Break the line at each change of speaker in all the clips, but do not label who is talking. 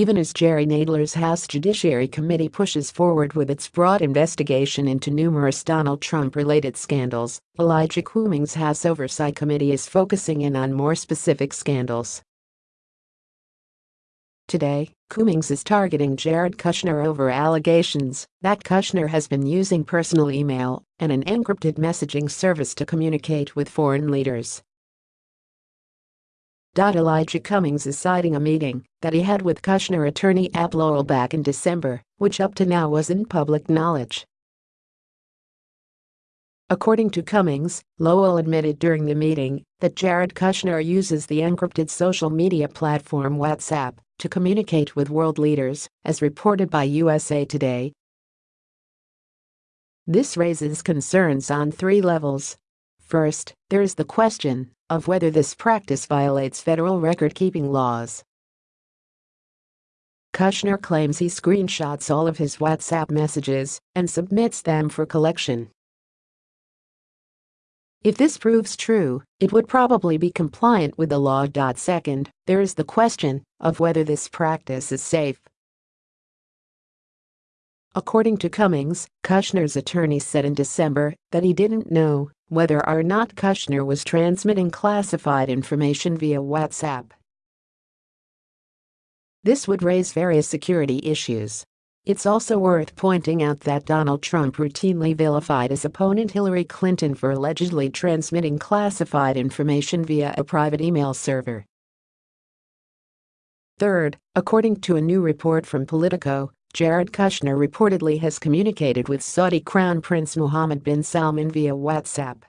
even as Jerry Nadler's House Judiciary Committee pushes forward with its broad investigation into numerous Donald Trump-related scandals, Elijah Cummings' House Oversight Committee is focusing in on more specific scandals. Today, Cummings is targeting Jared Kushner over allegations that Kushner has been using personal email and an encrypted messaging service to communicate with foreign leaders. Elijah Cummings is citing a meeting that he had with Kushner attorney Abbe Lowell back in December, which up to now wasn't public knowledge. According to Cummings, Lowell admitted during the meeting that Jared Kushner uses the encrypted social media platform WhatsApp to communicate with world leaders, as reported by USA Today. This raises concerns on three levels. First, there is the question of whether this practice violates federal record-keeping laws. Kushner claims he screenshots all of his WhatsApp messages and submits them for collection. If this proves true, it would probably be compliant with the law. Second, there is the question of whether this practice is safe. According to Cummings, Kushner's attorney said in December that he didn't know whether or not Kushner was transmitting classified information via WhatsApp. This would raise various security issues. It's also worth pointing out that Donald Trump routinely vilified his opponent Hillary Clinton for allegedly transmitting classified information via a private email server. Third, according to a new report from Politico, Jared Kushner reportedly has communicated with Saudi Crown Prince Mohammed bin Salman via WhatsApp.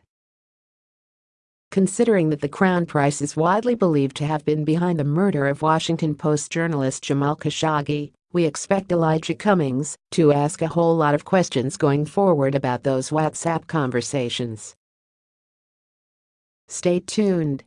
Considering that the Crown Prince is widely believed to have been behind the murder of Washington Post journalist Jamal Khashoggi, we expect Elijah Cummings to ask a whole lot of questions going forward about those WhatsApp conversations. Stay tuned.